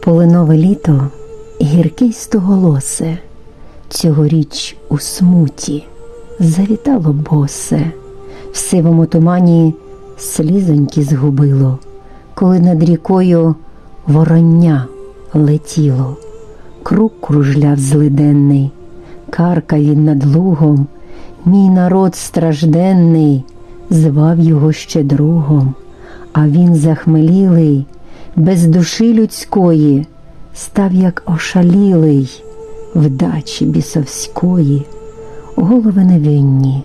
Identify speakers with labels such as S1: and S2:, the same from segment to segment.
S1: Полинове літо гірке й стоголосе, цьогоріч у смуті завітало босе, в сивому тумані слізоньки згубило, коли над рікою вороння летіло, круг кружляв злиденний, карка він над лугом, мій народ стражденний, звав його ще другом, а він захмелілий, без душі людської, став як ошалілий, вдачі бісовської, голови невинні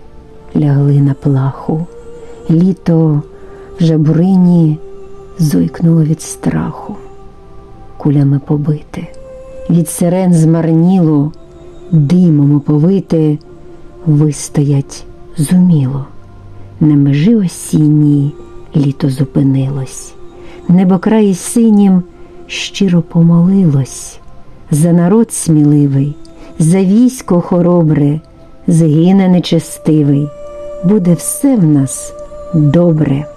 S1: лягли на плаху, літо в жабурині зойкнуло від страху, кулями побите, від сирен змарніло, димом оповите, вистоять зуміло. На межі осінній літо зупинилось, небокраї синім щиро помолилось, за народ сміливий, за військо хоробре, згине нечестивий, буде все в нас добре.